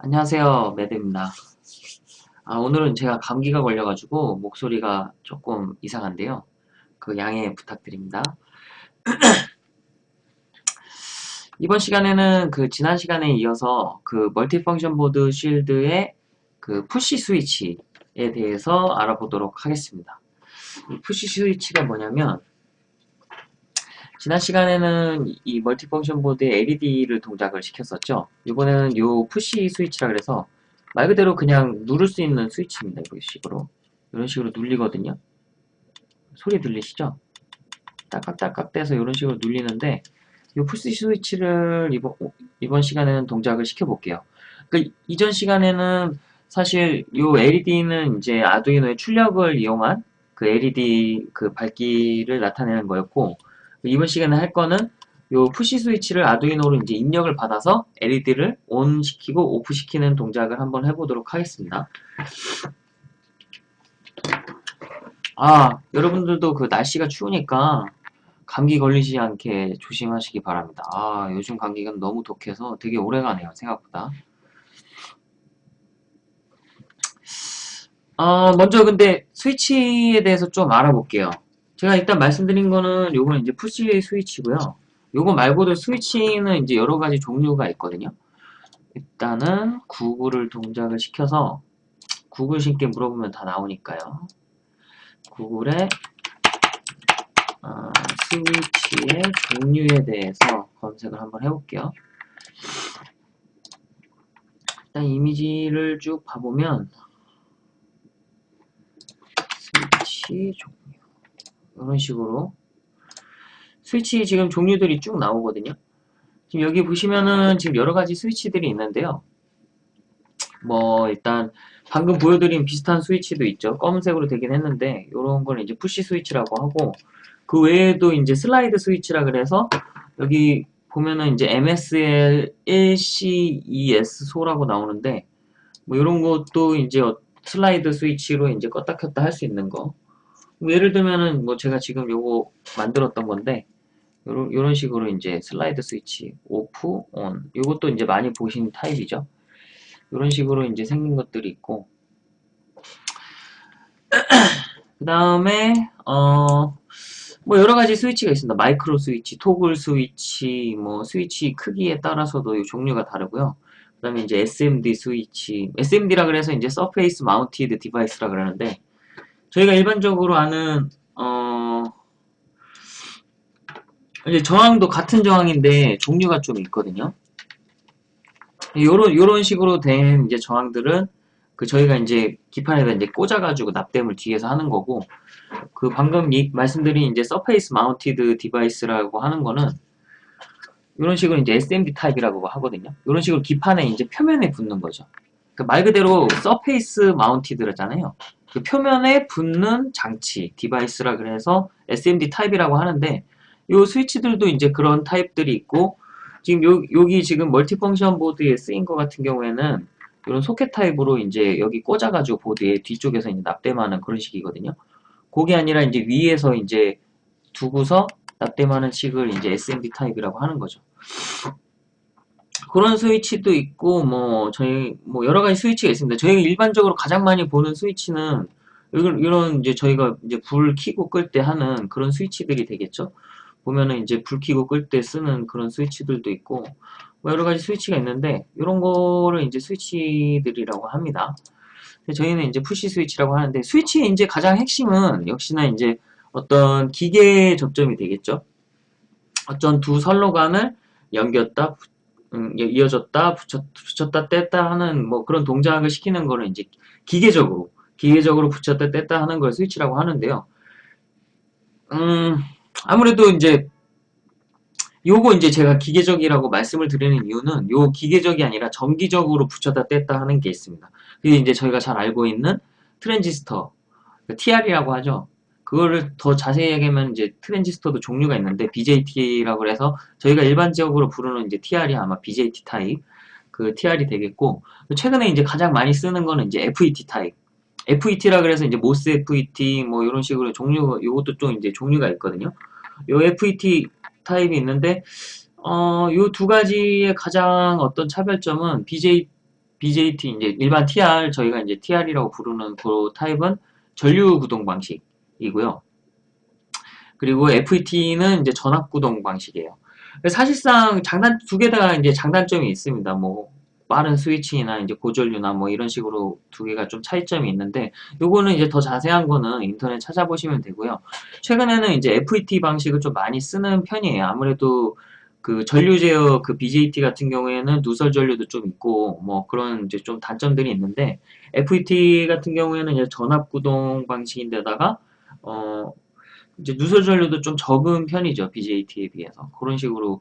안녕하세요 매드입니다. 아, 오늘은 제가 감기가 걸려가지고 목소리가 조금 이상한데요. 그 양해 부탁드립니다. 이번 시간에는 그 지난 시간에 이어서 그 multifunction 보드 shield의 그 push 스위치에 대해서 알아보도록 하겠습니다. 이 push 스위치가 뭐냐면 지난 시간에는 이 multifunction 보드에 LED를 동작을 시켰었죠. 이번에는 이 푸시 스위치라 그래서 말 그대로 그냥 누를 수 있는 스위치입니다. 이런 식으로. 이런 식으로 눌리거든요. 소리 들리시죠? 딱깍딱깍 돼서 이런 식으로 눌리는데 이 푸시 스위치를 이번, 이번 시간에는 동작을 시켜볼게요. 그 이전 시간에는 사실 이 LED는 이제 아두이노의 출력을 이용한 그 LED 그 밝기를 나타내는 거였고 이번 시간에 할 거는 요 푸시 스위치를 아두이노로 이제 입력을 받아서 LED를 ON 시키고 오프 시키는 동작을 한번 해보도록 하겠습니다. 아, 여러분들도 그 날씨가 추우니까 감기 걸리지 않게 조심하시기 바랍니다. 아, 요즘 감기가 너무 독해서 되게 오래가네요, 생각보다. 어, 먼저 근데 스위치에 대해서 좀 알아볼게요. 제가 일단 말씀드린 거는 요거는 이제 푸시 스위치고요. 요거 말고도 스위치는 이제 여러 가지 종류가 있거든요. 일단은 구글을 동작을 시켜서 구글 신께 물어보면 다 나오니까요. 구글에 어, 스위치의 종류에 대해서 검색을 한번 해볼게요. 일단 이미지를 쭉 봐보면 스위치 종류 이런 식으로 스위치 지금 종류들이 쭉 나오거든요. 지금 여기 보시면은 지금 여러 가지 스위치들이 있는데요. 뭐 일단 방금 보여드린 비슷한 스위치도 있죠. 검은색으로 되긴 했는데 이런 걸 이제 푸시 스위치라고 하고 그 외에도 이제 슬라이드 스위치라 그래서 여기 보면은 이제 MSL 1C2S 소라고 나오는데 뭐 이런 것도 이제 슬라이드 스위치로 이제 껐다 켰다 할 수 있는 거뭐 예를 들면은 뭐 제가 지금 요거 만들었던 건데 요런, 요런 식으로 이제 슬라이드 스위치 off on 요것도 이제 많이 보신 타입이죠 요런 식으로 이제 생긴 것들이 있고 그 다음에 어 뭐 여러 가지 스위치가 있습니다. 마이크로 스위치, 토글 스위치, 뭐 스위치 크기에 따라서도 종류가 다르고요. 그 다음에 이제 SMD 스위치, SMD라 그래서 이제 surface mounted device라 그러는데 저희가 일반적으로 아는 어 이제 저항도 같은 저항인데 종류가 좀 있거든요. 요런 요런 식으로 된 이제 저항들은 그 저희가 이제 기판에다 이제 꽂아가지고 납땜을 뒤에서 하는 거고 그 방금 이, 말씀드린 이제 surface mounted device라고 하는 거는 이런 식으로 이제 SMD 타입이라고 하거든요. 이런 식으로 기판에 이제 표면에 붙는 거죠. 그말 그대로 surface mounted라잖아요. 그 표면에 붙는 장치, device라 그래서 SMD 타입이라고 하는데 이 스위치들도 이제 그런 타입들이 있고 지금 요, 여기 지금 multifunction 보드에 쓰인 것 같은 경우에는 이런 소켓 타입으로 이제 여기 꽂아가지고 보드에 뒤쪽에서 이제 납땜하는 그런 식이거든요. 그게 아니라 이제 위에서 이제 두고서 납땜하는 식을 이제 SMD 타입이라고 하는 거죠. 그런 스위치도 있고 뭐 저희 뭐 여러 가지 스위치가 있습니다. 저희가 일반적으로 가장 많이 보는 스위치는 이런 이제 저희가 이제 불 켜고 끌 때 하는 그런 스위치들이 되겠죠. 보면은 이제 불 켜고 끌 때 쓰는 그런 스위치들도 있고 뭐 여러 가지 스위치가 있는데 이런 거를 이제 스위치들이라고 합니다. 저희는 이제 push 스위치라고 하는데 스위치의 이제 가장 핵심은 역시나 이제 어떤 기계 접점이 되겠죠. 어떤 두 선로관을 연겼다 음, 이어졌다 붙였, 붙였다 뗐다 하는 뭐 그런 동작을 시키는 거는 이제 기계적으로 기계적으로 붙였다 뗐다 하는 걸 스위치라고 하는데요. 음, 아무래도 이제 요거 이제 제가 기계적이라고 말씀을 드리는 이유는 요 기계적이 아니라 정기적으로 붙였다 뗐다 하는 게 있습니다. 그게 이제 저희가 잘 알고 있는 트랜지스터, TR이라고 하죠. 그거를 더 자세히 얘기하면 이제 트랜지스터도 종류가 있는데 BJT라고 해서 저희가 일반적으로 부르는 이제 TR이 아마 BJT 타입 그 TR이 되겠고 최근에 이제 가장 많이 쓰는 거는 이제 FET 타입 FET라 그래서 이제 MOS FET 뭐 이런 식으로 종류 요것도 좀 이제 종류가 있거든요. 요 FET 타입이 있는데 어 요 두 가지의 가장 어떤 차별점은 BJ BJT 이제 일반 TR 저희가 이제 TR이라고 부르는 그 타입은 전류 구동 방식 이고요. 그리고 FET는 이제 전압 구동 방식이에요. 사실상 장단 두 개 다 이제 장단점이 있습니다. 뭐 빠른 스위칭이나 이제 고전류나 뭐 이런 식으로 두 개가 좀 차이점이 있는데 요거는 이제 더 자세한 거는 인터넷 찾아보시면 되고요. 최근에는 이제 FET 방식을 좀 많이 쓰는 편이에요. 아무래도 그 전류 제어 그 BJT 같은 경우에는 누설 전류도 좀 있고 뭐 그런 이제 좀 단점들이 있는데 FET 같은 경우에는 이제 전압 구동 방식인데다가 어 이제 누설 전류도 좀 적은 편이죠 BJT에 비해서 그런 식으로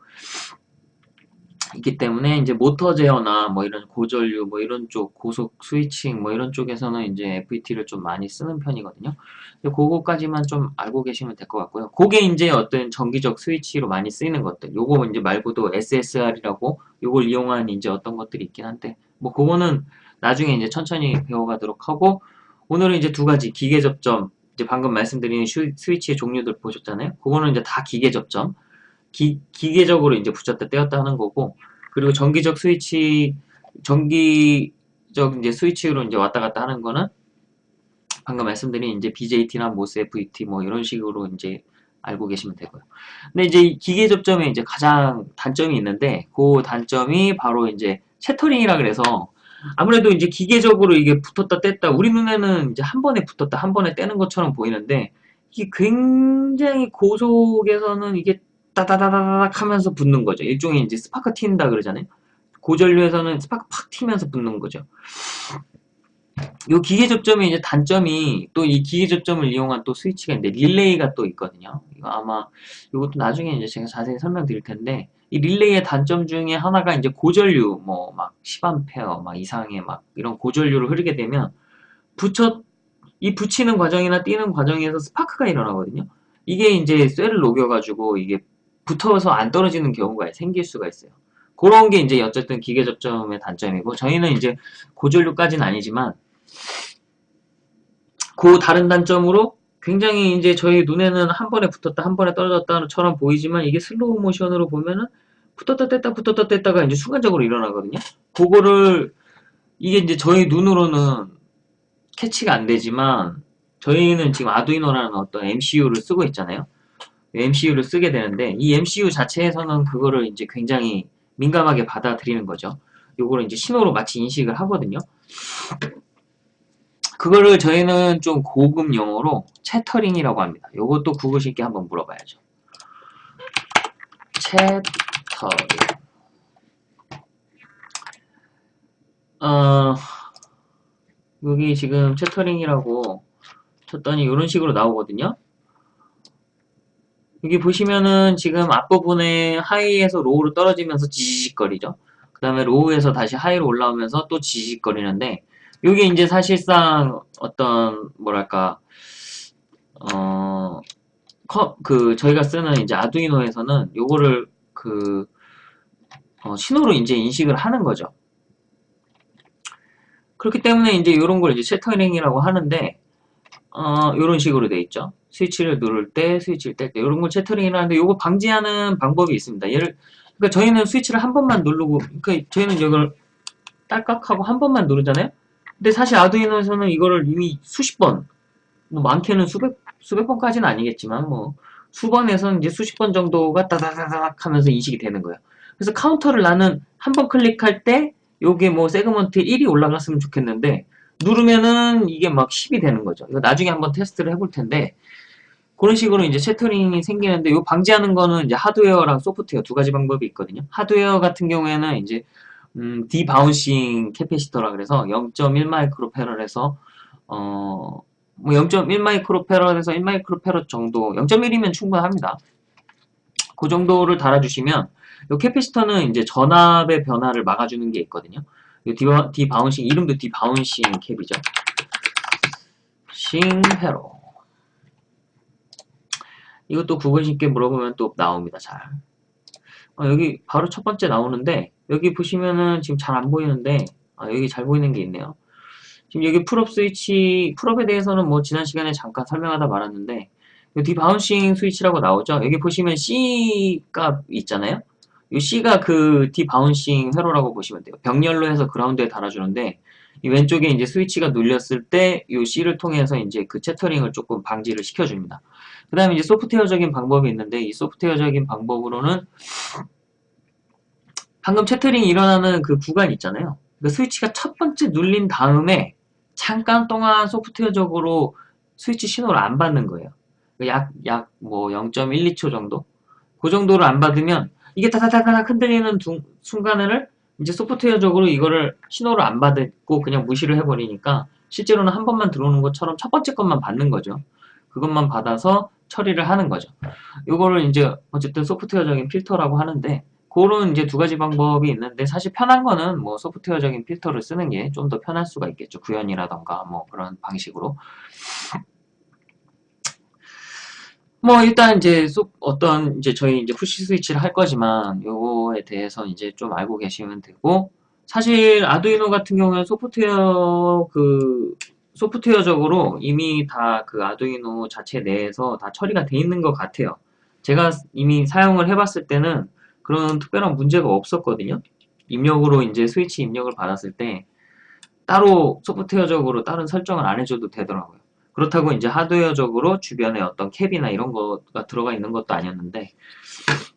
있기 때문에 이제 모터 제어나 뭐 이런 고전류 뭐 이런 쪽 고속 스위칭 뭐 이런 쪽에서는 이제 FET를 좀 많이 쓰는 편이거든요. 그거까지만 좀 알고 계시면 될 것 같고요. 그게 이제 어떤 정기적 스위치로 많이 쓰이는 것들. 요거 이제 말고도 SSR이라고 요걸 이용한 이제 어떤 것들이 있긴 한데 뭐 그거는 나중에 이제 천천히 배워가도록 하고 오늘은 이제 두 가지 기계 접점 이제 방금 말씀드린 스위치의 종류들 보셨잖아요. 그거는 이제 다 기계 접점. 기, 기계적으로 이제 붙였다 떼었다 하는 거고 그리고 전기적 스위치 전기적 이제 스위치로 이제 왔다 갔다 하는 거는 방금 말씀드린 이제 BJT나 모스 FET 뭐 이런 식으로 이제 알고 계시면 되고요. 근데 이제 기계 접점에 이제 가장 단점이 있는데 그 단점이 바로 이제 채터링이라 그래서 아무래도 이제 기계적으로 이게 붙었다 뗐다 우리 눈에는 이제 한 번에 붙었다 한 번에 떼는 것처럼 보이는데 이게 굉장히 고속에서는 이게 따다다다닥 하면서 붙는 거죠. 일종의 이제 스파크 튄다 그러잖아요. 고전류에서는 스파크 팍 튀면서 붙는 거죠. 요 기계 접점의 이제 단점이 또 이 기계 접점을 이용한 또 스위치가 있는데 릴레이가 또 있거든요. 이거 아마 이것도 나중에 이제 제가 자세히 설명드릴 텐데 이 릴레이의 단점 중에 하나가 이제 고전류 뭐 막 10A 막 이상의 막 이런 고전류를 흐르게 되면 붙여 이 붙이는 과정이나 띄는 과정에서 스파크가 일어나거든요. 이게 이제 쇠를 녹여가지고 이게 붙어서 안 떨어지는 경우가 생길 수가 있어요. 그런 게 이제 어쨌든 기계 접점의 단점이고 저희는 이제 고전류까지는 아니지만 그 다른 단점으로 굉장히 이제 저희 눈에는 한 번에 붙었다 한 번에 떨어졌다처럼 보이지만 이게 슬로우 모션으로 보면은 붙었다 뗐다 붙었다 뗐다가 이제 순간적으로 일어나거든요. 그거를 이게 이제 저희 눈으로는 캐치가 안 되지만 저희는 지금 아두이노라는 어떤 MCU를 쓰고 있잖아요. MCU를 쓰게 되는데 이 MCU 자체에서는 그거를 이제 굉장히 민감하게 받아들이는 거죠. 요거를 이제 신호로 마치 인식을 하거든요. 그거를 저희는 좀 고급 용어로 채터링이라고 합니다. 요것도 구글 쉽게 한번 물어봐야죠. Chattering. 어, 여기 지금 chattering이라고 쳤더니 이런 식으로 나오거든요. 여기 보시면은 지금 앞부분에 high에서 low로 떨어지면서 지직거리죠. 그 다음에 low에서 다시 high로 올라오면서 또 지직거리는데 이게 이제 사실상 어떤 뭐랄까 어그 저희가 쓰는 이제 아두이노에서는 요거를 그 어, 신호로 이제 인식을 하는 거죠. 그렇기 때문에 이제 이런 걸 이제 채터링이라고 하는데 어, 이런 식으로 돼 있죠. 스위치를 누를 때, 스위치를 뗄 때, 이런 걸 채터링이라 하는데, 이거 방지하는 방법이 있습니다. 예를, 그러니까 저희는 스위치를 한 번만 누르고, 그러니까 저희는 이걸 딸깍하고 한 번만 누르잖아요? 근데 사실 아두이노에서는 이거를 이미 수십 번, 뭐 많게는 수백, 수백 번까지는 아니겠지만, 뭐, 수번에서는 이제 수십 번 정도가 따다다닥 하면서 인식이 되는 거예요. 그래서 카운터를 나는 한 번 클릭할 때, 요게 뭐 segment 1이 올라갔으면 좋겠는데, 누르면은 이게 막 10이 되는 거죠. 이거 나중에 한번 테스트를 해볼 텐데 그런 식으로 이제 chattering이 생기는데 이 방지하는 거는 이제 하드웨어랑 소프트웨어 두 가지 방법이 있거든요. 하드웨어 같은 경우에는 이제 음, debouncing capacitor라 그래서 0.1 microfarad에서 어, 뭐 0.1 microfarad에서 1 microfarad 정도 0.1이면 충분합니다. 그 정도를 달아주시면 이 capacitor는 이제 전압의 변화를 막아주는 게 있거든요. debou-, debouncing 이름도 debouncing cap이죠. 싱페로 이것도 구글 쉽게 물어보면 또 나옵니다. 잘. 어, 여기 바로 첫 번째 나오는데 여기 보시면은 지금 잘 안 보이는데 아, 여기 잘 보이는 게 있네요. 지금 여기 pull-up 스위치 pull-up에 대해서는 뭐 지난 시간에 잠깐 설명하다 말았는데 debouncing 스위치라고 나오죠. 여기 보시면 C 값 있잖아요. 이 C가 그 debouncing 회로라고 보시면 돼요. 병렬로 해서 ground에 달아주는데 이 왼쪽에 이제 스위치가 눌렸을 때 이 C를 통해서 이제 그 chattering을 조금 방지를 시켜줍니다. 그 다음에 이제 소프트웨어적인 방법이 있는데 이 소프트웨어적인 방법으로는 방금 채터링이 일어나는 그 구간 있잖아요. 그 스위치가 첫 번째 눌린 다음에 잠깐 동안 소프트웨어적으로 스위치 신호를 안 받는 거예요. 약, 약, 뭐, 0.12초 정도? 그 정도를 안 받으면, 이게 다다다닥 흔들리는 두, 순간을 이제 소프트웨어적으로 이거를 신호를 안 받고 그냥 무시를 해버리니까, 실제로는 한 번만 들어오는 것처럼 첫 번째 것만 받는 거죠. 그것만 받아서 처리를 하는 거죠. 이거를 이제, 어쨌든 소프트웨어적인 필터라고 하는데, 그런 이제 두 가지 방법이 있는데 사실 편한 거는 뭐 소프트웨어적인 필터를 쓰는 게 좀 더 편할 수가 있겠죠. 구현이라던가 뭐 그런 방식으로. 뭐 일단 이제 어떤 이제 저희 이제 푸시 스위치를 할 거지만 요거에 대해서 이제 좀 알고 계시면 되고 사실 아두이노 같은 경우는 소프트웨어 그 소프트웨어적으로 이미 다 그 아두이노 자체 내에서 다 처리가 돼 있는 것 같아요. 제가 이미 사용을 해봤을 때는 그런 특별한 문제가 없었거든요. 입력으로 이제 스위치 입력을 받았을 때 따로 소프트웨어적으로 다른 설정을 안 해줘도 되더라고요. 그렇다고 이제 하드웨어적으로 주변에 어떤 캡이나 이런 거가 들어가 있는 것도 아니었는데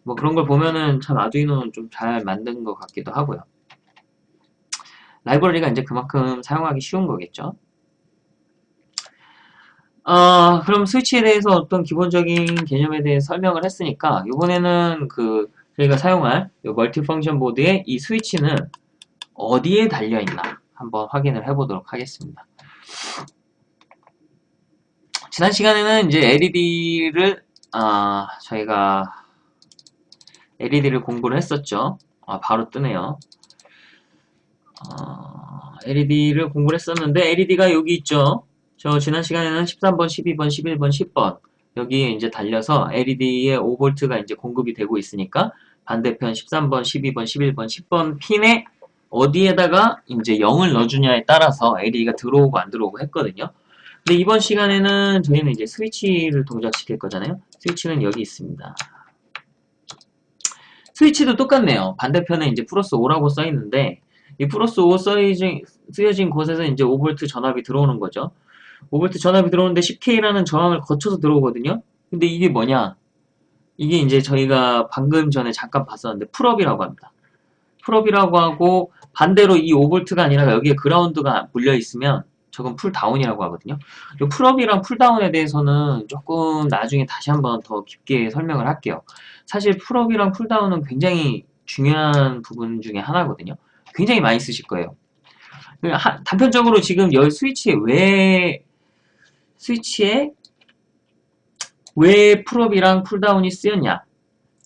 뭐 그런 걸 보면은 참 아두이노는 좀 잘 만든 것 같기도 하고요. 라이브러리가 이제 그만큼 사용하기 쉬운 거겠죠. 어, 그럼 스위치에 대해서 어떤 기본적인 개념에 대해 설명을 했으니까 이번에는 그 저희가 사용할 멀티펑션 보드의 이 스위치는 어디에 달려있나 한번 확인을 해보도록 하겠습니다. 지난 시간에는 이제 LED를 아, 저희가 LED를 공부를 했었죠. 아, 바로 뜨네요. 어, LED를 공부를 했었는데 LED가 여기 있죠. 저 지난 시간에는 13번, 12번, 11번, 10번 여기에 이제 달려서 LED에 5V가 이제 공급이 되고 있으니까 반대편 13번, 12번, 11번, 10번 핀에 어디에다가 이제 0을 넣어주냐에 따라서 LED가 들어오고 안 들어오고 했거든요. 근데 이번 시간에는 저희는 이제 스위치를 동작시킬 거잖아요. 스위치는 여기 있습니다. 스위치도 똑같네요. 반대편에 이제 플러스 5라고 써 있는데 이 플러스 5 써여진, 쓰여진 곳에서 이제 5V 전압이 들어오는 거죠. 5V 전압이 들어오는데 10K라는 저항을 거쳐서 들어오거든요. 근데 이게 뭐냐? 이게 이제 저희가 방금 전에 잠깐 봤었는데 pull-up이라고 합니다. pull-up이라고 하고 반대로 이 5V가 아니라 여기에 그라운드가 물려 있으면 저건 pull-down이라고 하거든요. 이 pull-up이랑 pull-down에 대해서는 조금 나중에 다시 한번 더 깊게 설명을 할게요. 사실 pull-up이랑 pull-down은 굉장히 중요한 부분 중에 하나거든요. 굉장히 많이 쓰실 거예요. 단편적으로 지금 열 스위치에 왜 스위치에 왜 pull-up이랑 pull-down이 쓰였냐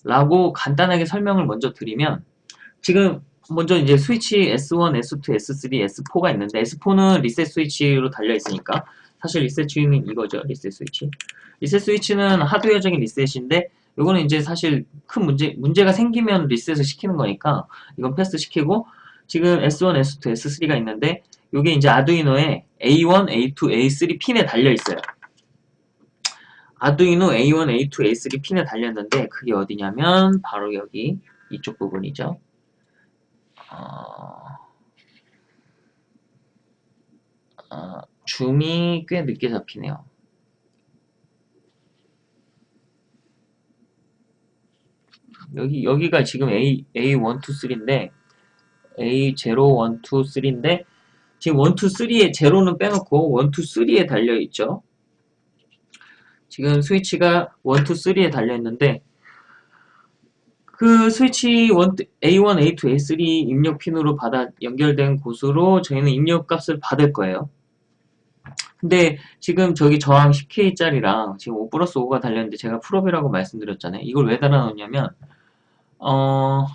라고 간단하게 설명을 먼저 드리면 지금 먼저 이제 스위치 S1, S2, S3, S4가 있는데 S4는 리셋 스위치로 달려 있으니까 사실 리셋 스위치는 이거죠. 리셋 스위치. 리셋 스위치는 하드웨어적인 리셋인데 이거는 이제 사실 큰 문제 문제가 생기면 리셋을 시키는 거니까 이건 패스 시키고 지금 S1, S2, S3가 있는데 이게 이제 아두이노에 A1, A2, A3 핀에 달려 있어요. 아두이노 A1, A2, A3 핀에 달렸는데 그게 어디냐면 바로 여기 이쪽 부분이죠. 어, 어, 줌이 꽤 늦게 잡히네요. 여기 여기가 지금 A A1, 2, 3인데 A0, 1, 2, 3인데 지금 1, 2, 3에 제로는 빼놓고 1, 2, 3에 달려 있죠. 지금 스위치가 1, 2, 3에 달려있는데 그 스위치 A1, A2, A3 입력 핀으로 받아 연결된 곳으로 저희는 입력 값을 받을 거예요. 근데 지금 저기 저항 10K짜리랑 지금 5 플러스 5가 달렸는데 제가 pull-up이라고 말씀드렸잖아요. 이걸 왜 달아놓냐면 어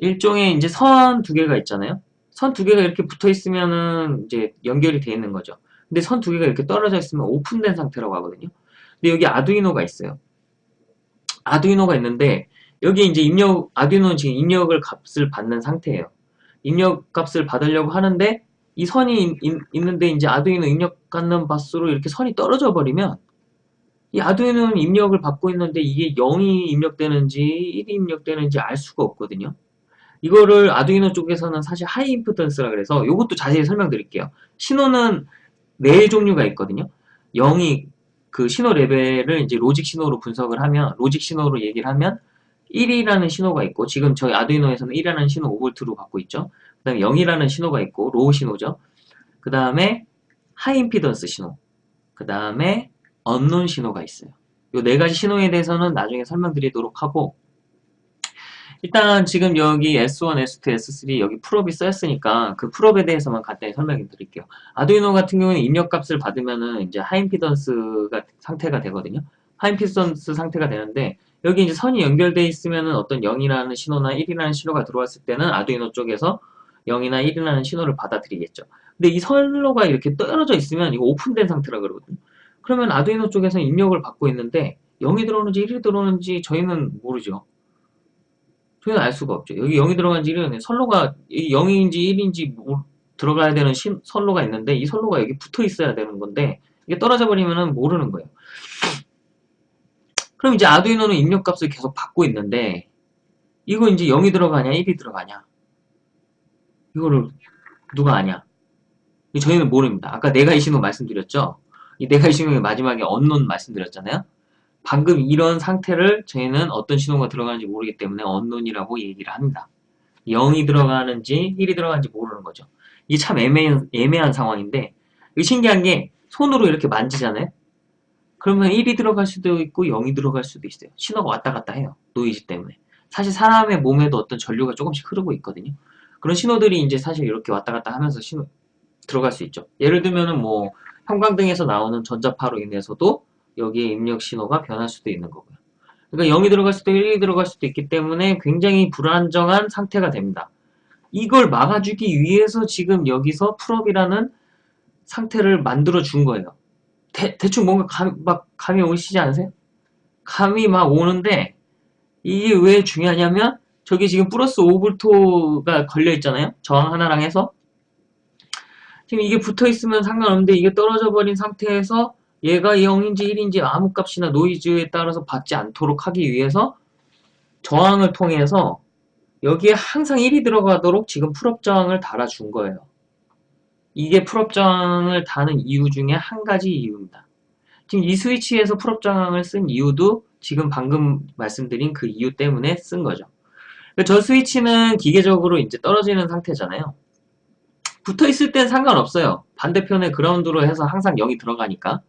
일종의 이제 선 두 개가 있잖아요. 선 두 개가 이렇게 붙어 있으면은 이제 연결이 돼 있는 거죠. 근데 선 두 개가 이렇게 떨어져 있으면 오픈된 상태라고 하거든요. 근데 여기 아두이노가 있어요. 아두이노가 있는데 여기 이제 입력 아두이노는 지금 입력을 값을 받는 상태예요. 입력 값을 받으려고 하는데 이 선이 있, 있는데 이제 아두이노 입력 갖는 바스로 이렇게 선이 떨어져 버리면 이 아두이노는 입력을 받고 있는데 이게 0이 입력되는지 1이 입력되는지 알 수가 없거든요. 이거를 아두이노 쪽에서는 사실 high impedance라 그래서 이것도 자세히 설명드릴게요. 신호는 네 종류가 있거든요. 0이 그 신호 레벨을 이제 logic 신호로 분석을 하면 logic 신호로 얘기를 하면 1이라는 신호가 있고 지금 저희 아두이노에서는 1이라는 신호 5V로 받고 있죠. 그 다음에 0이라는 신호가 있고 low 신호죠. 그 다음에 high impedance 신호 그 다음에 unknown 신호가 있어요. 이 네 가지 신호에 대해서는 나중에 설명드리도록 하고 일단 지금 여기 S1, S2, S3 여기 pull-up이 써있으니까 그 pull-up에 대해서만 간단히 설명해 드릴게요. 아두이노 같은 경우는 입력값을 받으면은 이제 high impedance가 상태가 되거든요. 하이임피던스 상태가 되는데 여기 이제 선이 연결되어 있으면은 어떤 0이라는 신호나 1이라는 신호가 들어왔을 때는 아두이노 쪽에서 0이나 1이라는 신호를 받아들이겠죠. 근데 이 선로가 이렇게 떨어져 있으면 이거 오픈된 상태라 그러거든요. 그러면 아두이노 쪽에서는 입력을 받고 있는데 0이 들어오는지 1이 들어오는지 저희는 모르죠. 저희는 알 수가 없죠. 여기 0이 들어간지 1이 선로가 0인지 1인지 들어가야 되는 신, 선로가 있는데 이 선로가 여기 붙어 있어야 되는 건데 이게 떨어져 버리면 모르는 거예요. 그럼 이제 아두이노는 입력값을 계속 받고 있는데 이거 이제 0이 들어가냐 1이 들어가냐 이거를 누가 아냐 저희는 모릅니다. 아까 내가 이 신호 말씀드렸죠. 이 내가 이 신호의 마지막에 언론 말씀드렸잖아요. 방금 이런 상태를 저희는 어떤 신호가 들어가는지 모르기 때문에 언론이라고 얘기를 합니다. 0이 들어가는지 1이 들어가는지 모르는 거죠. 이게 참 애매한, 애매한 상황인데 신기한 게 손으로 이렇게 만지잖아요. 그러면 1이 들어갈 수도 있고 0이 들어갈 수도 있어요. 신호가 왔다 갔다 해요. 노이즈 때문에. 사실 사람의 몸에도 어떤 전류가 조금씩 흐르고 있거든요. 그런 신호들이 이제 사실 이렇게 왔다 갔다 하면서 신호 들어갈 수 있죠. 예를 들면은 뭐 형광등에서 나오는 전자파로 인해서도 여기에 입력 신호가 변할 수도 있는 거고요. 그러니까 0이 들어갈 수도 1이 들어갈 수도 있기 때문에 굉장히 불안정한 상태가 됩니다. 이걸 막아주기 위해서 지금 여기서 pull-up이라는 상태를 만들어 준 거예요. 대, 충 뭔가 감, 막 감이 오시지 않으세요? 감이 막 오는데 이게 왜 중요하냐면 저기 지금 플러스 5V가 걸려 있잖아요. 저항 하나랑 해서 지금 이게 붙어 있으면 상관없는데 이게 떨어져 버린 상태에서 얘가 0인지 1인지 아무 값이나 노이즈에 따라서 받지 않도록 하기 위해서 저항을 통해서 여기에 항상 1이 들어가도록 지금 pull-up 저항을 달아준 거예요. 이게 pull-up 저항을 다는 이유 중에 한 가지 이유입니다. 지금 이 스위치에서 pull-up 저항을 쓴 이유도 지금 방금 말씀드린 그 이유 때문에 쓴 거죠. 저 스위치는 기계적으로 이제 떨어지는 상태잖아요. 붙어 있을 땐 상관없어요. 반대편에 그라운드로 해서 항상 0이 들어가니까.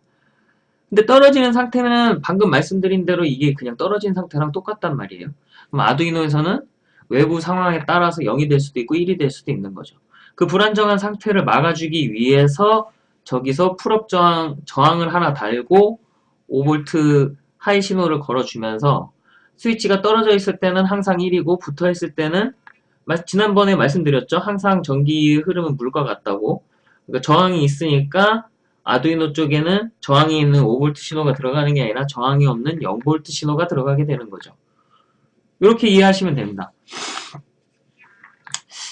근데 떨어지는 상태는 방금 말씀드린 대로 이게 그냥 떨어진 상태랑 똑같단 말이에요. 그럼 아두이노에서는 외부 상황에 따라서 0이 될 수도 있고 1이 될 수도 있는 거죠. 그 불안정한 상태를 막아주기 위해서 저기서 pull-up 저항, 저항을 하나 달고 5V high 신호를 걸어주면서 스위치가 떨어져 있을 때는 항상 1이고 붙어 있을 때는 지난번에 말씀드렸죠. 항상 전기 흐름은 물과 같다고. 그러니까 저항이 있으니까 아두이노 쪽에는 저항이 있는 5V 신호가 들어가는 게 아니라 저항이 없는 0V 신호가 들어가게 되는 거죠. 이렇게 이해하시면 됩니다.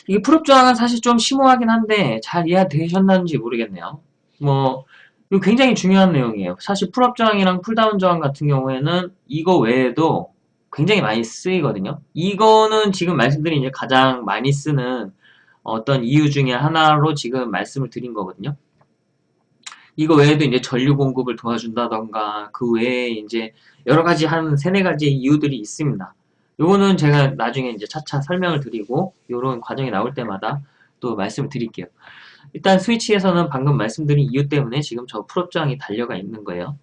이게 pull-up 저항은 사실 좀 심오하긴 한데 잘 이해되셨는지 모르겠네요. 뭐 이거 굉장히 중요한 내용이에요. 사실 pull-up 저항이랑 pull-down 저항 같은 경우에는 이거 외에도 굉장히 많이 쓰이거든요. 이거는 지금 말씀드린 이제 가장 많이 쓰는 어떤 이유 중에 하나로 지금 말씀을 드린 거거든요. 이거 외에도 이제 전류 공급을 도와준다던가 그 외에 이제 여러 가지 한 세네 가지 이유들이 있습니다. 요거는 제가 나중에 이제 차차 설명을 드리고 이런 과정이 나올 때마다 또 말씀을 드릴게요. 일단 스위치에서는 방금 말씀드린 이유 때문에 지금 저 풀업장이 달려가 있는 거예요.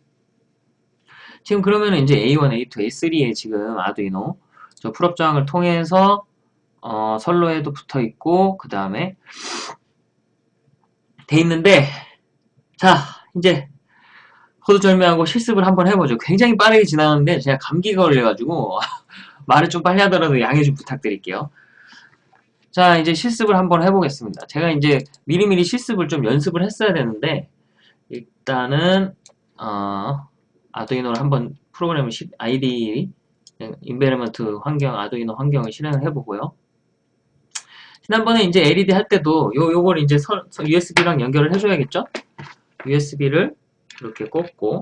지금 그러면 이제 A1, A2, A3에 지금 아두이노 저 pull-up 저항을 통해서 어, 선로에도 붙어 있고 그 다음에 돼 있는데 자, 이제 거두절미하고 실습을 한번 해보죠. 굉장히 빠르게 지나는데 제가 감기가 걸려가지고 말을 좀 빨리 하더라도 양해 좀 부탁드릴게요. 자, 이제 실습을 한번 해보겠습니다. 제가 이제 미리미리 실습을 좀 연습을 했어야 되는데 일단은 어, 아두이노를 한번 프로그램을 시, IDE environment 환경, 아두이노 환경을 실행을 해보고요. 지난번에 이제 LED 할 때도 요, 요걸 이제 서, 서 USB랑 연결을 해줘야겠죠? USB를 이렇게 꽂고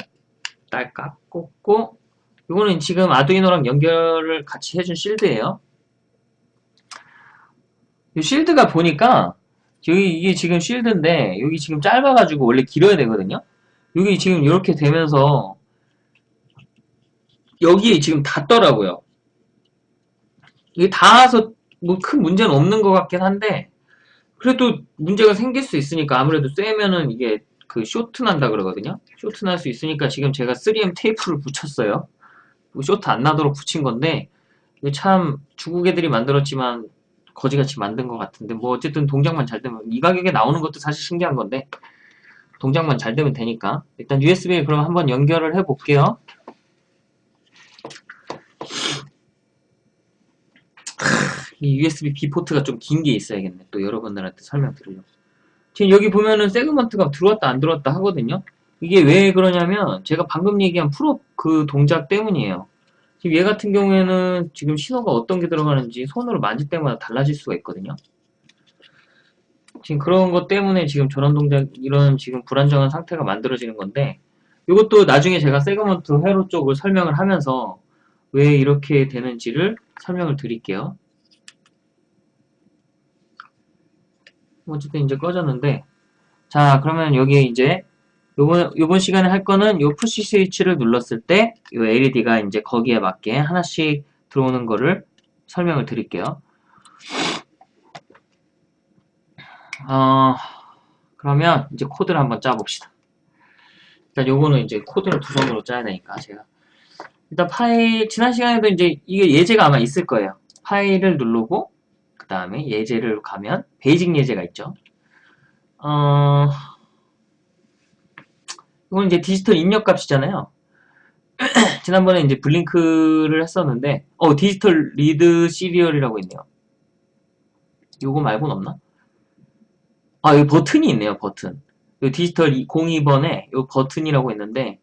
딸깍 꽂고 이거는 지금 아두이노랑 연결을 같이 해준 shield예요. 이 shield가 보니까 여기 이게 지금 shield인데 여기 지금 짧아가지고 원래 길어야 되거든요. 여기 지금 이렇게 되면서 여기에 지금 닿더라고요. 이게 닿아서 뭐 큰 문제는 없는 것 같긴 한데 그래도 문제가 생길 수 있으니까 아무래도 쐬면은 이게 그 쇼트 난다 그러거든요. 쇼트 날 수 있으니까 지금 제가 3M 테이프를 붙였어요. 뭐 쇼트 안 나도록 붙인 건데 참 중국 애들이 만들었지만 거지같이 만든 것 같은데 뭐 어쨌든 동작만 잘 되면 이 가격에 나오는 것도 사실 신기한 건데 동작만 잘 되면 되니까 일단 USB에 그럼 한번 연결을 해 볼게요. 이 USB B 포트가 좀 긴 게 있어야겠네. 또 여러분들한테 설명드리려고. 지금 여기 보면은 세그먼트가 들어왔다 안 들어왔다 하거든요. 이게 왜 그러냐면 제가 방금 얘기한 프로 그 동작 때문이에요. 지금 얘 같은 경우에는 지금 신호가 어떤 게 들어가는지 손으로 만질 때마다 달라질 수가 있거든요. 지금 그런 것 때문에 지금 저런 동작, 이런 지금 불안정한 상태가 만들어지는 건데 이것도 나중에 제가 세그먼트 회로 쪽을 설명을 하면서 왜 이렇게 되는지를 설명을 드릴게요. 어쨌든 이제 꺼졌는데 자 그러면 여기 이제 요번 요번 시간에 할 거는 요 푸시 스위치를 눌렀을 때 요 LED가 이제 거기에 맞게 하나씩 들어오는 거를 설명을 드릴게요. 어 그러면 이제 코드를 한번 짜봅시다. 일단 요거는 이제 코드를 두 손으로 짜야 되니까 제가 일단 파일 지난 시간에도 이제 이게 예제가 아마 있을 거예요. 파일을 누르고 그 다음에 예제를 가면 Basic 예제가 있죠. 어, 이건 이제 디지털 입력 값이잖아요. 지난번에 이제 Blink를 했었는데, 어, Digital Read Serial이라고 있네요. 요거 말고는 없나? 아, 여기 버튼이 있네요, 버튼. 요 디지털 02번에 요 버튼이라고 있는데,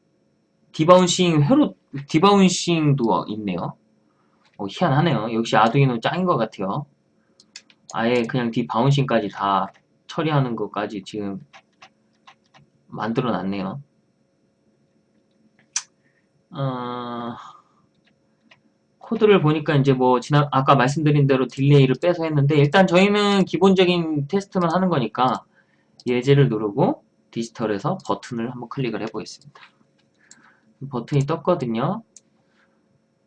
debouncing, 회로, debouncing도 있네요. 어, 희한하네요. 역시 아두이노 짱인 것 같아요. 아예 그냥 debouncing까지 다 처리하는 것까지 지금 만들어 놨네요. 어, 코드를 보니까 이제 뭐 지난 아까 말씀드린 대로 딜레이를 빼서 했는데 일단 저희는 기본적인 테스트만 하는 거니까 예제를 누르고 디지털에서 버튼을 한번 클릭을 해 보겠습니다. 버튼이 떴거든요.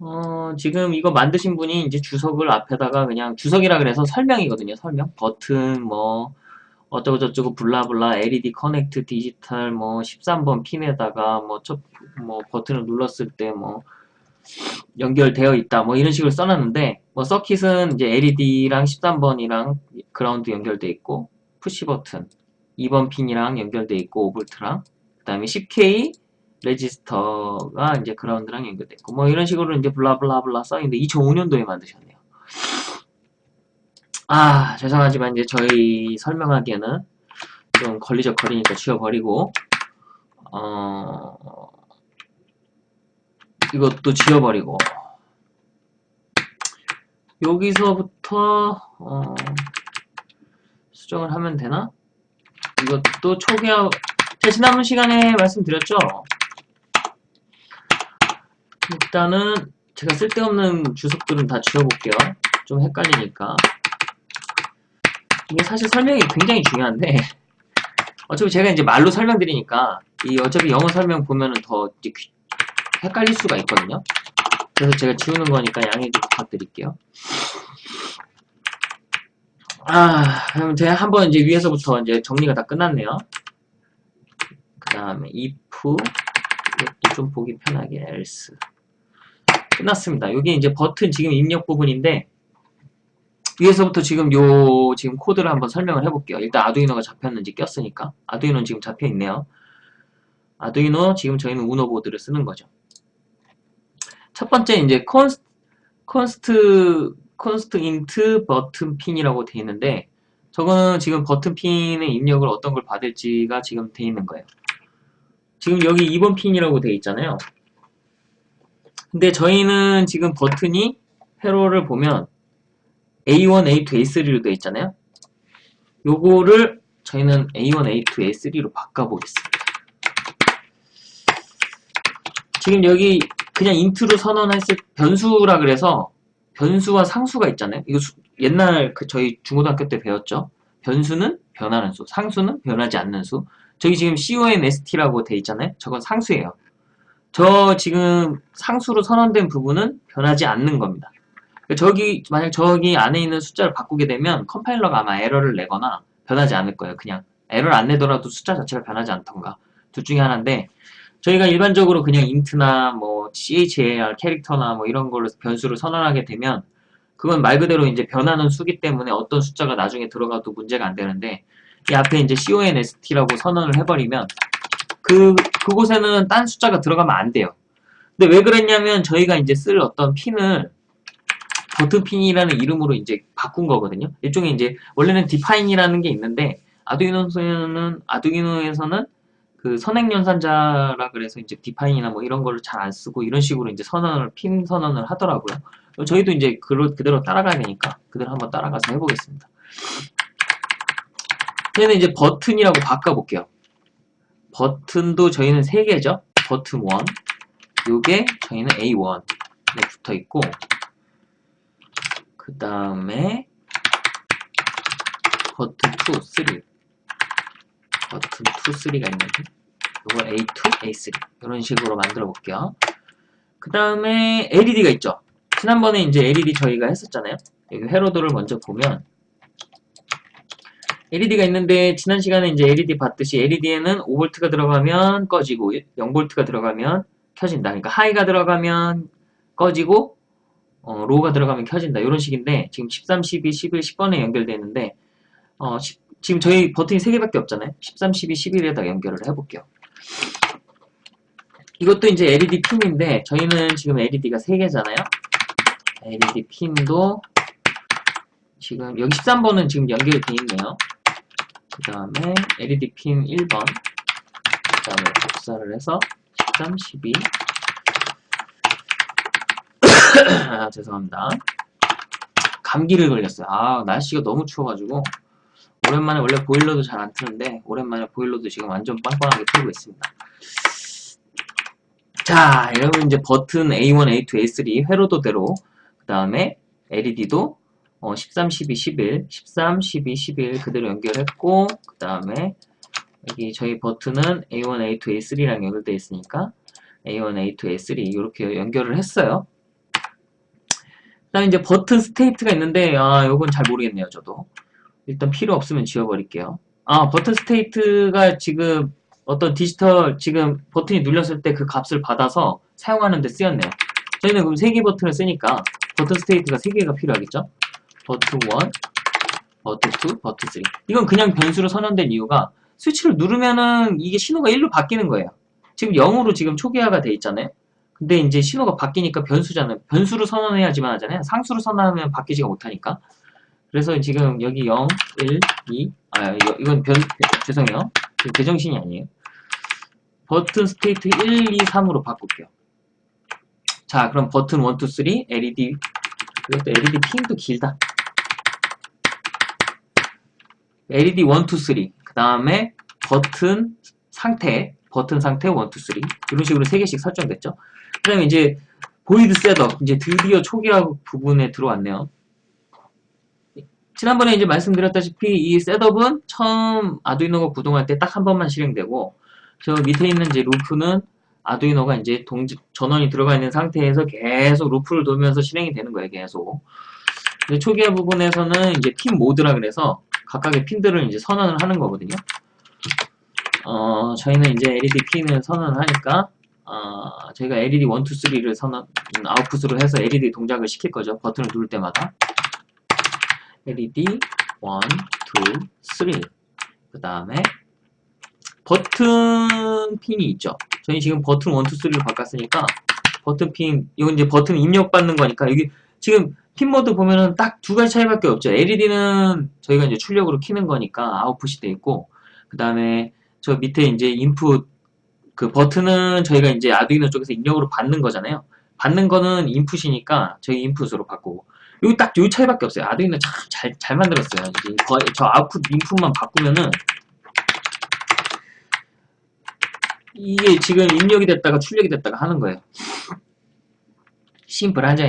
어, 지금 이거 만드신 분이 이제 주석을 앞에다가 그냥 주석이라 그래서 설명이거든요. 설명. 버튼 뭐 어쩌고 저쩌고 blah blah LED connect digital 뭐 13번 핀에다가 뭐, 첫, 뭐 버튼을 눌렀을 때 뭐 연결되어 있다 뭐 이런 식으로 써놨는데 뭐 circuit은 이제 LED랑 13번이랑 그라운드 연결돼 있고 push button 2번 핀이랑 연결돼 있고 5V랑 그 다음에 10K 레지스터가 이제 그라운드랑 연결됐고 뭐 이런 식으로 이제 blah blah blah 써있는데 2005년도에 만드셨네요. 아 죄송하지만 이제 저희 설명하기에는 좀 걸리적거리니까 지워버리고 어 이것도 지워버리고 여기서부터 어 수정을 하면 되나? 이것도 초기화 제 지난번 시간에 말씀드렸죠? 일단은 제가 쓸데없는 주석들은 다 지워볼게요. 좀 헷갈리니까. 이게 사실 설명이 굉장히 중요한데 어차피 제가 이제 말로 설명드리니까 이 어차피 영어 설명 보면은 더 헷갈릴 수가 있거든요. 그래서 제가 지우는 거니까 양해 좀 부탁드릴게요. 아, 그럼 제가 한번 이제 위에서부터 이제 정리가 다 끝났네요. 그 다음에 if 좀 보기 편하게 else 끝났습니다. 여기 이제 버튼 지금 입력 부분인데 위에서부터 지금 요 지금 코드를 한번 설명을 해볼게요. 일단 아두이노가 잡혔는지 꼈으니까 아두이노는 지금 잡혀 있네요. 아두이노 지금 저희는 우노 보드를 쓰는 거죠. 첫 번째 이제 const int button pin이라고 되어 있는데 저거는 지금 버튼 핀의 입력을 어떤 걸 받을지가 지금 되어 있는 거예요. 지금 여기 2번 핀이라고 되어 있잖아요. 근데 저희는 지금 버튼이 회로를 보면 A1, A2, A3로 되어 있잖아요. 요거를 저희는 A1, A2, A3로 바꿔보겠습니다. 지금 여기 그냥 int로 선언했을 변수라 그래서 변수와 상수가 있잖아요. 이거 수- 옛날 그 저희 중고등학교 때 배웠죠. 변수는 변하는 수, 상수는 변하지 않는 수. 저기 지금 CONST라고 돼 있잖아요. 저건 상수예요. 저 지금 상수로 선언된 부분은 변하지 않는 겁니다. 그러니까 저기 만약 저기 안에 있는 숫자를 바꾸게 되면 컴파일러가 아마 에러를 내거나 변하지 않을 거예요. 그냥 에러를 안 내더라도 숫자 자체가 변하지 않던가 둘 중에 하나인데 저희가 일반적으로 그냥 int나 뭐 char 캐릭터나 뭐 이런 걸로 변수를 선언하게 되면 그건 말 그대로 이제 변하는 수기 때문에 어떤 숫자가 나중에 들어가도 문제가 안 되는데 이 앞에 이제 const라고 선언을 해버리면 그 그곳에는 딴 숫자가 들어가면 안 돼요. 근데 왜 그랬냐면 저희가 이제 쓸 어떤 핀을 버튼핀이라는 이름으로 이제 바꾼 거거든요. 일종의 이제 원래는 define이라는 게 있는데 아두이노에서는 아두이노에서는 그 선행 연산자라 그래서 이제 디파인이나 뭐 이런 거를 잘 안 쓰고 이런 식으로 이제 선언을 핀 선언을 하더라고요. 저희도 이제 그 그대로 따라가야 되니까 그대로 한번 따라가서 해보겠습니다. 저희는 이제 버튼이라고 바꿔볼게요. 버튼도 저희는 세 개죠. 버튼 1, 요게 저희는 A1에 붙어 있고 그 다음에 버튼 2, 3 버튼 2, 3가 있는데 이걸 A2, A3 이런 식으로 만들어 볼게요. 그 다음에 LED가 있죠. 지난번에 이제 LED 저희가 했었잖아요. 여기 회로도를 먼저 보면 LED가 있는데 지난 시간에 이제 LED 봤듯이 LED에는 5V가 들어가면 꺼지고 0V가 들어가면 켜진다. 그러니까 하이가 들어가면 꺼지고 어, 로우가 들어가면 켜진다. 이런 식인데 지금 13, 12, 11, 10번에 연결되어 있는데 어, 시- 지금 저희 버튼이 3개밖에 없잖아요. 13, 12, 11에다 연결을 해볼게요. 이것도 이제 LED 핀인데 저희는 지금 LED가 3개잖아요. LED 핀도 지금 여기 13번은 지금 연결되어 있네요. 그 다음에 LED 핀 1번 그 다음에 복사를 해서 13, 12 아, 죄송합니다. 감기를 걸렸어요. 아, 날씨가 너무 추워가지고 오랜만에 원래 보일러도 잘 안 트는데 오랜만에 보일러도 지금 완전 빵빵하게 틀고 있습니다. 자, 여러분 이제 버튼 A1, A2, A3 회로도대로 그 다음에 LED도 어, 13, 12, 11, 13, 12, 11 그대로 연결했고 그 다음에 여기 저희 버튼은 A1, A2, A3랑 연결되어 있으니까 A1, A2, A3 이렇게 연결을 했어요. 그다음에 이제 button state가 있는데 아 요건 잘 모르겠네요 저도. 일단 필요 없으면 지워버릴게요. 아 button state가 지금 어떤 디지털 지금 버튼이 눌렸을 때 그 값을 받아서 사용하는 데 쓰였네요. 저희는 그럼 3개 버튼을 쓰니까 button state가 3개가 필요하겠죠 버튼 1 버튼 2 버튼 3 이건 그냥 변수로 선언된 이유가 스위치를 누르면은 이게 신호가 1로 바뀌는 거예요 지금 0으로 지금 초기화가 돼 있잖아요 근데 이제 신호가 바뀌니까 변수잖아요. 변수로 선언해야지만 하잖아요. 상수로 선언하면 바뀌지가 못하니까. 그래서 지금 여기 0, 1, 2, 아, 이건 변, 죄송해요. 제정신이 아니에요. button state 1, 2, 3으로 바꿀게요. 자, 그럼 버튼 1, 2, 3, LED, 이것도 LED 핀도 길다. LED 1, 2, 3, 그 다음에 버튼 상태, 버튼 상태 1, 2, 3 이런 식으로 3개씩 설정됐죠. 그 다음에 이제 void setup 이제 드디어 초기화 부분에 들어왔네요. 지난번에 이제 말씀드렸다시피 이 셋업은 처음 아두이노가 구동할 때 딱 한 번만 실행되고 저 밑에 있는 이제 루프는 아두이노가 이제 동지, 전원이 들어가 있는 상태에서 계속 루프를 돌면서 실행이 되는 거예요 계속 초기화 부분에서는 이제 핀 모드라 그래서 각각의 핀들을 이제 선언을 하는 거거든요 어, 저희는 이제 LED 핀을 선언을 하니까 어, 저희가 LED 1, 2, 3를 선언, 음, 아웃풋으로 해서 LED 동작을 시킬 거죠. 버튼을 누를 때마다. LED 1, 2, 3. 그 다음에 버튼 핀이 있죠. 저희 지금 버튼 1, 2, 3를 바꿨으니까 버튼 핀, 이건 이제 버튼 입력받는 거니까 여기 지금 핀 모드 보면은 딱 두 가지 차이밖에 없죠. LED는 저희가 이제 출력으로 키는 거니까 아웃풋이 돼 있고 그 다음에 저 밑에 이제 인풋 그 버튼은 저희가 이제 아두이노 쪽에서 입력으로 받는 거잖아요. 받는 거는 인풋이니까 저희 인풋으로 바꾸고 여기 딱 요 차이밖에 없어요. 아두이노 참 잘 잘 만들었어요. 거의 저 아웃풋 인풋만 바꾸면은 이게 지금 입력이 됐다가 출력이 됐다가 하는 거예요. 심플하죠.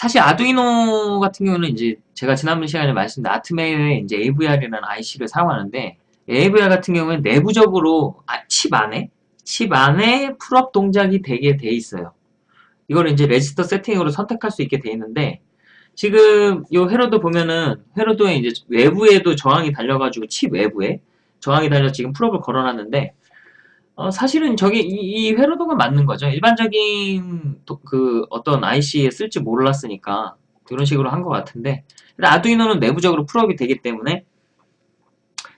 사실 아두이노 같은 경우는 이제 제가 지난번 시간에 말씀드린 아트메의 이제 AVR이라는 IC를 사용하는데 AVR 같은 경우는 내부적으로 아, 칩 안에 칩 안에 pull-up 동작이 되게 돼 있어요. 이거를 이제 레지스터 세팅으로 선택할 수 있게 돼 있는데 지금 이 회로도 보면은 회로도에 이제 외부에도 저항이 달려가지고 칩 외부에 저항이 달려 지금 pull-up을 걸어놨는데 어, 사실은 저게 이, 이 회로도가 맞는 거죠. 일반적인 도, 그 어떤 IC에 쓸지 몰랐으니까 이런 식으로 한 것 같은데 아두이노는 내부적으로 pull-up이 되기 때문에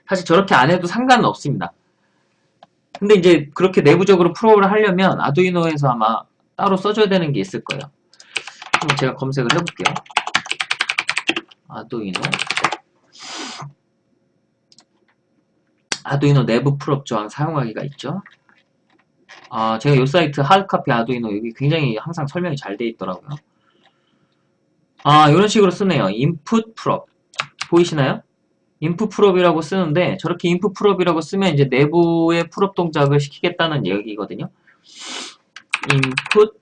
사실 저렇게 안 해도 상관은 없습니다. 근데 이제 그렇게 내부적으로 pull-up을 하려면 아두이노에서 아마 따로 써줘야 되는 게 있을 거예요. 그럼 제가 검색을 해볼게요. 아두이노 아두이노 내부 pull-up 저항 사용하기가 있죠. 아, 제가 이 사이트 하드카피 아두이노 여기 굉장히 항상 설명이 잘 돼 있더라고요. 아, 이런 식으로 쓰네요. input pull-up. 보이시나요? input pull-up이라고 쓰는데 저렇게 input pull-up이라고 쓰면 이제 내부의 pull-up 동작을 시키겠다는 얘기거든요. input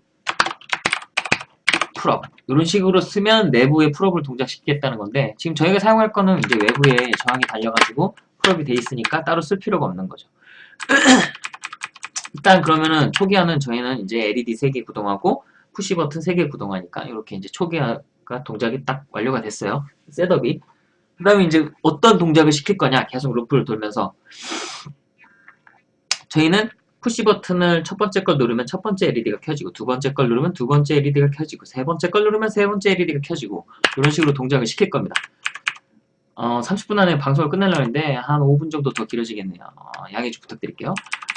pull-up 이런 식으로 쓰면 내부의 pull-up을 동작시키겠다는 건데 지금 저희가 사용할 거는 이제 외부에 저항이 달려가지고 pull-up이 돼 있으니까 따로 쓸 필요가 없는 거죠. 일단 그러면은 초기화는 저희는 이제 LED 3개 구동하고 push button 3개 구동하니까 이렇게 이제 초기화가 동작이 딱 완료가 됐어요. setup이. 그 다음에 이제 어떤 동작을 시킬 거냐 계속 루프를 돌면서 저희는 push button을 첫 번째 걸 누르면 첫 번째 LED가 켜지고 두 번째 걸 누르면 두 번째 LED가 켜지고 세 번째 걸 누르면 세 번째 LED가 켜지고 이런 식으로 동작을 시킬 겁니다. 어, 30분 안에 방송을 끝내려고 했는데 한 5분 정도 더 길어지겠네요. 어, 양해 좀 부탁드릴게요.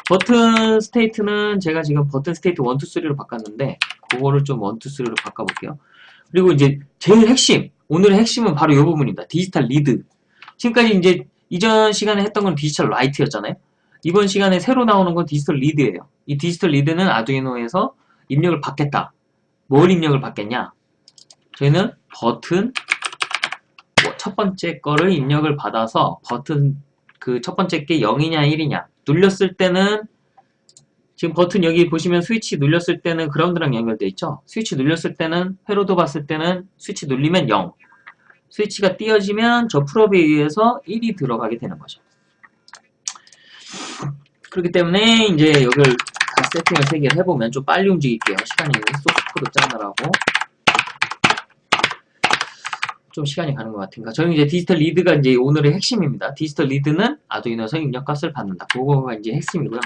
button state는 제가 지금 button state 1, 2, 3로 바꿨는데 그거를 좀 1, 2, 3로 바꿔볼게요. 그리고 이제 제일 핵심, 오늘의 핵심은 바로 이 부분입니다. digital read. 지금까지 이제 이전 시간에 했던 건 digital write였잖아요. 이번 시간에 새로 나오는 건 digital read예요. 이 digital read는 아두이노에서 입력을 받겠다. 뭘 입력을 받겠냐? 저희는 버튼 첫 번째 거를 입력을 받아서 버튼 그 첫 번째 게 0이냐 1이냐 눌렸을 때는 지금 버튼 여기 보시면 스위치 눌렸을 때는 ground랑 연결되어 있죠? 스위치 눌렸을 때는 회로도 봤을 때는 스위치 눌리면 0 스위치가 띄어지면 저 pull-up에 의해서 1이 들어가게 되는 거죠. 그렇기 때문에 이제 여기를 다 세팅을 3개를 해보면 좀 빨리 움직일게요. 시간이 소스 코드 짜느라고 좀 시간이 가는 것 같으니까 저는 이제 digital read가 이제 오늘의 핵심입니다. digital read는 아두이노에서 입력값을 받는다. 그거가 이제 핵심이고요.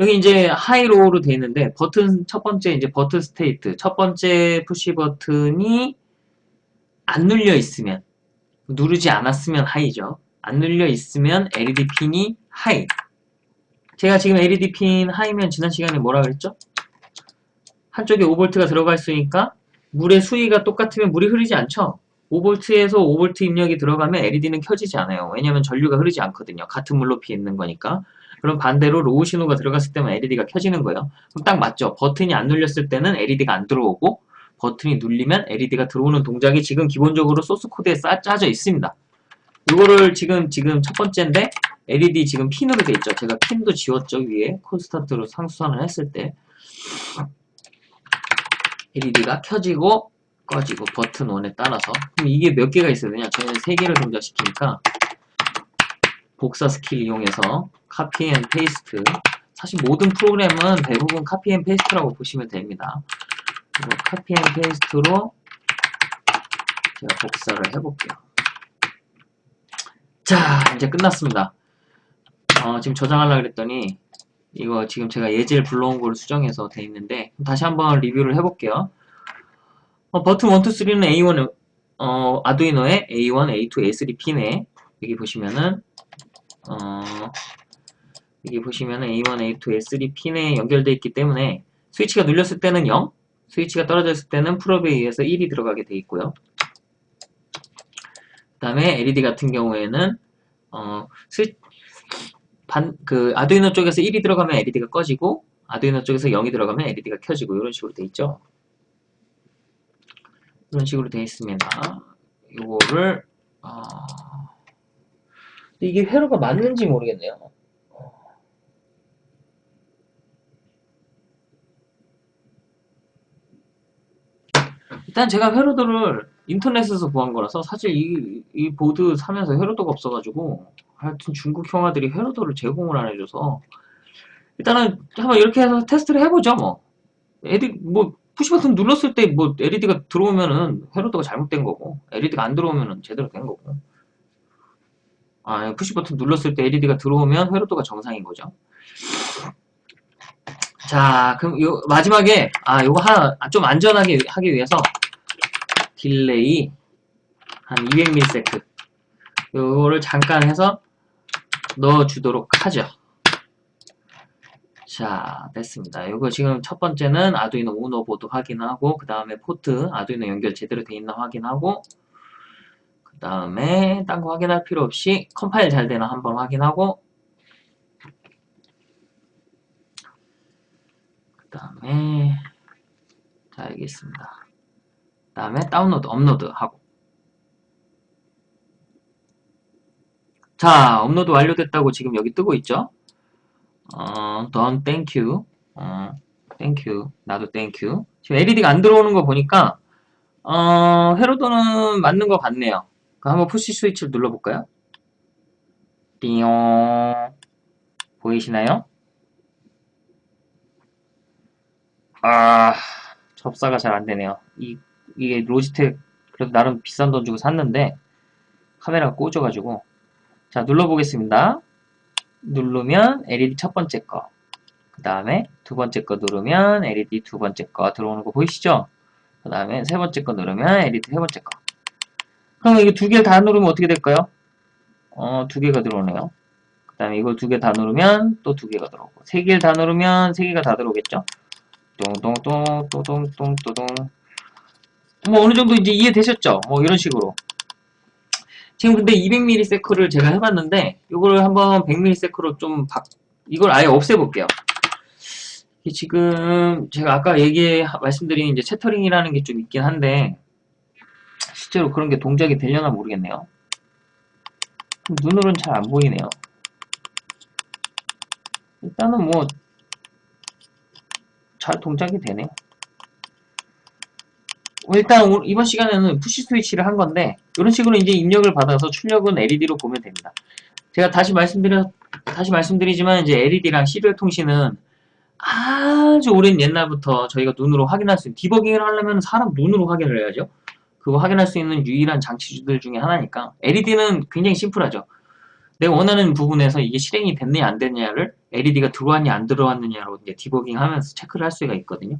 여기 이제 high low로 되어 있는데 버튼 첫 번째 이제 button state 첫 번째 push button이 안 눌려 있으면 누르지 않았으면 high죠. 안 눌려 있으면 LED 핀이 high. 제가 지금 LED 핀 high면 지난 시간에 뭐라 그랬죠? 한쪽에 5V가 들어가 있으니까 물의 수위가 똑같으면 물이 흐르지 않죠? 5V에서 5V 입력이 들어가면 LED는 켜지지 않아요. 왜냐하면 전류가 흐르지 않거든요. 같은 물 높이에 있는 거니까. 그럼 반대로 low 신호가 들어갔을 때만 LED가 켜지는 거예요. 그럼 딱 맞죠. 버튼이 안 눌렸을 때는 LED가 안 들어오고 버튼이 눌리면 LED가 들어오는 동작이 지금 기본적으로 소스 코드에 짜져 있습니다. 이거를 지금 지금 첫 번째인데 LED 지금 핀으로 돼 있죠. 제가 핀도 지웠죠 위에 constant로 상수 선언을 했을 때 LED가 켜지고 꺼지고 button one에 따라서. 그럼 이게 몇 개가 있어야 되냐 저희는 세 개를 동작시키니까 복사 스킬 이용해서 copy and paste 사실 모든 프로그램은 대부분 copy and paste라고 보시면 됩니다. copy and paste로 제가 복사를 해볼게요. 자 이제 끝났습니다. 어, 지금 저장하려고 그랬더니 이거 지금 제가 예제를 불러온 걸 수정해서 돼 있는데 다시 한번 리뷰를 해볼게요 어, 버튼 1, 2, 3는 A1, 어, 아두이노의 A1, A2, A3 핀에 여기 보시면은 어, 여기 보시면은 A1, A2, A3 핀에 연결되어 있기 때문에 스위치가 눌렸을 때는 0, 스위치가 떨어졌을 때는 풀업에 의해서 1이 들어가게 되어 있고요. 그 다음에 LED 같은 경우에는 어, 스위, 반, 그 아두이노 쪽에서 1이 들어가면 LED가 꺼지고 아두이노 쪽에서 0이 들어가면 LED가 켜지고 이런 식으로 되어 있죠. 이런 식으로 되어 있습니다. 이거를 어... 아. 이게 회로가 맞는지 모르겠네요. 일단 제가 회로도를 인터넷에서 구한 거라서 사실 이, 이 보드 사면서 회로도가 없어가지고 하여튼 중국 형아들이 회로도를 제공을 안 해줘서 일단은 한번 이렇게 해서 테스트를 해보죠 뭐 애들 뭐 push button 눌렀을 때 뭐 LED가 들어오면은 회로도가 잘못된 거고 LED가 안 들어오면은 제대로 된 거고. 아 push button 눌렀을 때 LED가 들어오면 회로도가 정상인 거죠. 자 그럼 요 마지막에 아 요거 하나 좀 안전하게 하기 위해서 delay 한 200ms 요거를 잠깐 해서 넣어주도록 하죠 자 됐습니다. 이거 지금 첫 번째는 아두이노 우노 보드 확인하고 그 다음에 포트 아두이노 연결 제대로 돼 있나 확인하고 그 다음에 딴 거 확인할 필요 없이 컴파일 잘 되나 한번 확인하고 그 다음에 자 알겠습니다. 그 다음에 다운로드 업로드 하고. 자 업로드 완료됐다고 지금 여기 뜨고 있죠 어, thank you. 어, you. 나도 you. 지금 LED가 안 들어오는 거 보니까, 어, 회로도는 맞는 것 같네요. 한번 푸시 스위치를 눌러볼까요? 띠용. 보이시나요? 아, 접사가 잘 안 되네요. 이, 이게 로지텍, 그래도 나름 비싼 돈 주고 샀는데, 카메라가 꽂아가지고. 자, 눌러보겠습니다. 누르면 LED 첫 번째 거, 그 다음에 두 번째 거 누르면 LED 두 번째 거 들어오는 거 보이시죠? 그 다음에 세 번째 거 누르면 LED 세 번째 거. 그럼 이게 두개 다 누르면 어떻게 될까요? 어, 두 개가 들어오네요. 그 다음에 이걸 두개 다 누르면 또 두 개가 들어오고, 세 개를 다 누르면 세 개가 다 들어오겠죠? 똥똥똥, 또동똥, 또동. 뭐 어느 정도 이제 이해되셨죠? 뭐 이런 식으로. 지금 근데 200ms를 제가 해봤는데 이거를 한번 100ms로 좀 바, 이걸 아예 없애볼게요. 지금 제가 아까 얘기 말씀드린 이제 채터링이라는 게 좀 있긴 한데 실제로 그런 게 동작이 되려나 모르겠네요. 눈으로는 잘 안 보이네요. 일단은 뭐 잘 동작이 되네요. 일단 이번 시간에는 푸시 스위치를 한 건데 이런 식으로 이제 입력을 받아서 출력은 LED로 보면 됩니다. 제가 다시 말씀드려 다시 말씀드리지만 이제 LED랑 시리얼 통신은 아주 오랜 옛날부터 저희가 눈으로 확인할 수 있는 디버깅을 하려면 사람 눈으로 확인을 해야죠. 그거 확인할 수 있는 유일한 장치들 중에 하나니까 LED는 굉장히 심플하죠. 내가 원하는 부분에서 이게 실행이 됐느냐 안 됐느냐를 LED가 들어왔냐 안 들어왔느냐로 이제 디버깅 하면서 체크를 할 수가 있거든요.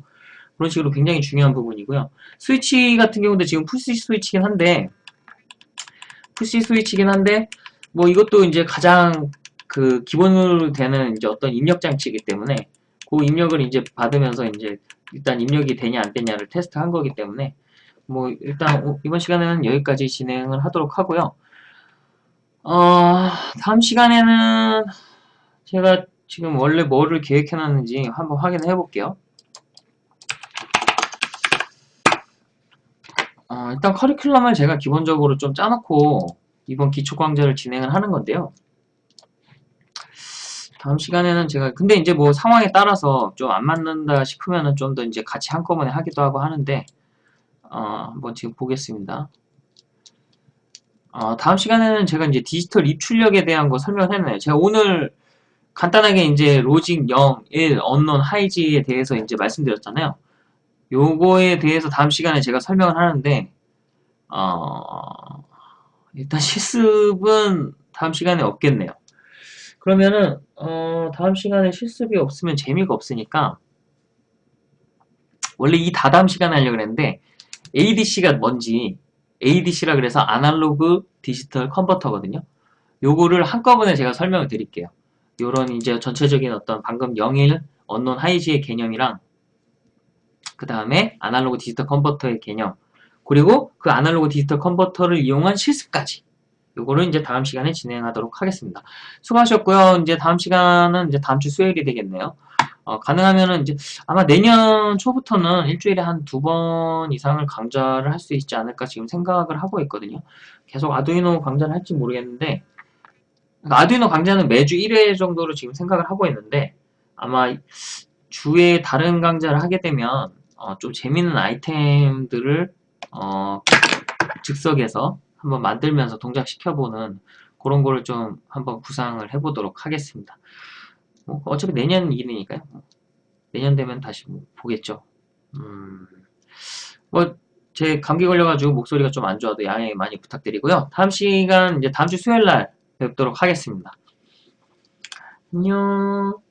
그런 식으로 굉장히 중요한 부분이고요. 스위치 같은 경우도 지금 push 스위치긴 한데 push 스위치긴 한데 뭐 이것도 이제 가장 그 기본으로 되는 이제 어떤 입력 장치이기 때문에 그 입력을 이제 받으면서 이제 일단 입력이 되냐 안 되냐를 테스트한 거기 때문에 뭐 일단 이번 시간에는 여기까지 진행을 하도록 하고요. 어, 다음 시간에는 제가 지금 원래 뭐를 계획해놨는지 한번 확인해 볼게요. 일단 커리큘럼을 제가 기본적으로 좀 짜놓고 이번 기초강좌를 진행을 하는 건데요. 다음 시간에는 제가 근데 이제 뭐 상황에 따라서 좀 안 맞는다 싶으면은 좀 더 이제 같이 한꺼번에 하기도 하고 하는데 어, 한번 지금 보겠습니다. 어, 다음 시간에는 제가 이제 디지털 입출력에 대한 거 설명을 했네요. 제가 오늘 간단하게 이제 로직 0, 1, 언론, 하이지에 대해서 이제 말씀드렸잖아요. 요거에 대해서 다음 시간에 제가 설명을 하는데 어, 일단 실습은 다음 시간에 없겠네요. 그러면은 어, 다음 시간에 실습이 없으면 재미가 없으니까 원래 이 다다음 시간에 하려고 했는데 ADC가 뭔지 ADC라 그래서 아날로그 디지털 컨버터거든요. 요거를 한꺼번에 제가 설명을 드릴게요. 요런 이제 전체적인 어떤 방금 01 언론 하이지의 개념이랑 그 다음에 아날로그 디지털 컨버터의 개념 그리고 그 아날로그 디지털 컨버터를 이용한 실습까지 요거를 이제 다음 시간에 진행하도록 하겠습니다. 수고하셨고요. 이제 다음 시간은 이제 다음 주 수요일이 되겠네요. 어, 가능하면은 이제 아마 내년 초부터는 일주일에 한 두 번 이상을 강좌를 할 수 있지 않을까 지금 생각을 하고 있거든요. 계속 아두이노 강좌를 할지 모르겠는데 아두이노 강좌는 매주 1회 정도로 지금 생각을 하고 있는데 아마 주에 다른 강좌를 하게 되면 어, 좀 재밌는 아이템들을 어, 즉석에서 한번 만들면서 동작시켜보는 그런 거를 좀 한번 구상을 해보도록 하겠습니다. 뭐 어차피 내년 일이니까요. 뭐 내년 되면 다시 뭐 보겠죠. 음, 뭐, 제 감기 걸려가지고 목소리가 좀 안 좋아도 양해 많이 부탁드리고요. 다음 시간, 이제 다음 주 수요일 날 뵙도록 하겠습니다. 안녕.